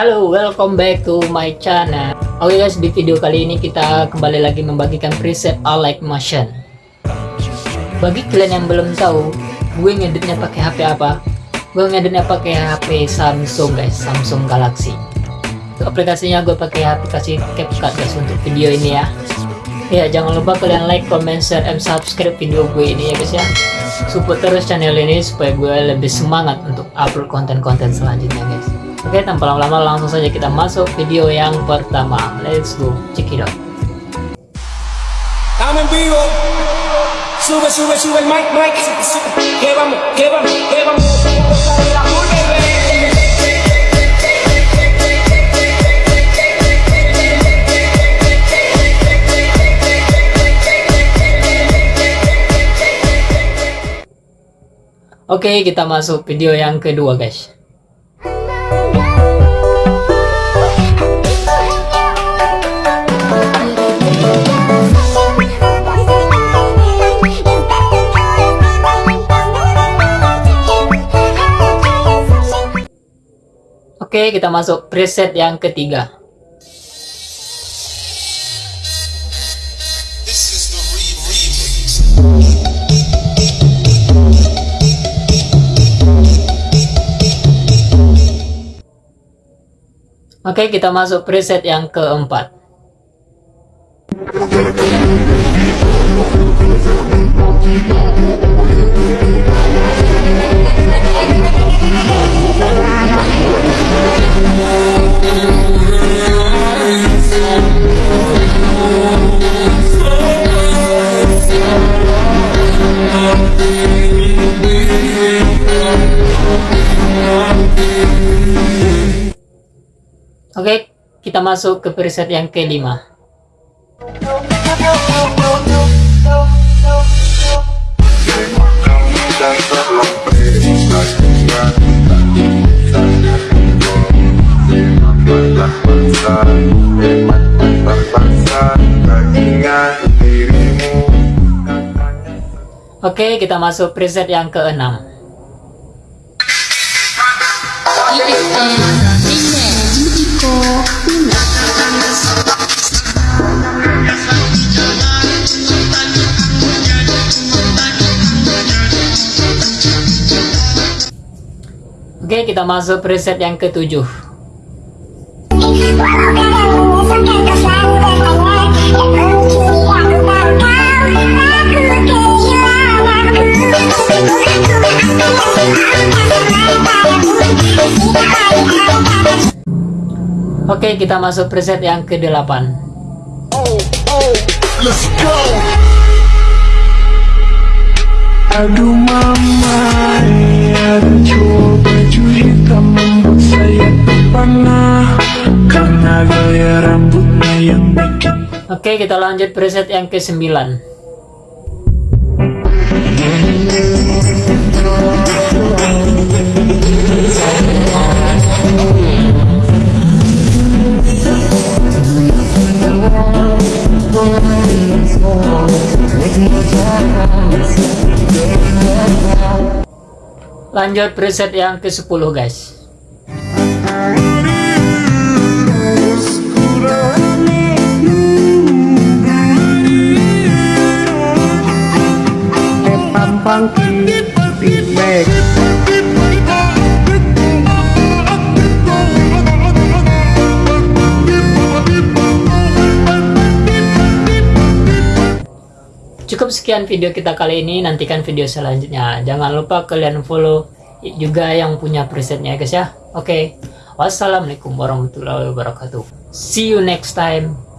Halo, welcome back to my channel. Oke guys, di video kali ini kita kembali lagi membagikan preset Alike Motion. Bagi kalian yang belum tahu, gue ngeditnya pakai HP apa? Gue ngeditnya pakai HP Samsung guys, Samsung Galaxy. Aplikasinya gue pakai aplikasi CapCut guys untuk video ini ya. Ya, jangan lupa kalian like, comment, share, and subscribe video gue ini ya guys ya. Support terus channel ini supaya gue lebih semangat untuk upload konten-konten selanjutnya guys. Oke, tanpa lama-lama langsung saja kita masuk video yang pertama. Let's go, check it out. El mic, mic. Oke, kita masuk video yang kedua guys. Oke, kita masuk preset yang ketiga. Oke, kita masuk preset yang keempat. Oke, kita masuk ke preset yang kelima. Oke, kita masuk preset yang keenam. Oke, kita masuk preset yang ketujuh. Oke, kita masuk preset yang kedelapan. Let's go. Aduh mama, cowok baju hitam membuat saya terpana Karena gaya rambutnya yang bikin Oke, kita lanjut preset yang ke-9. Lanjut preset yang ke-10 guys. Sekian video kita kali ini, nantikan video selanjutnya. Jangan lupa kalian follow juga yang punya presetnya guys ya. Oke, wassalamualaikum warahmatullahi wabarakatuh. See you next time.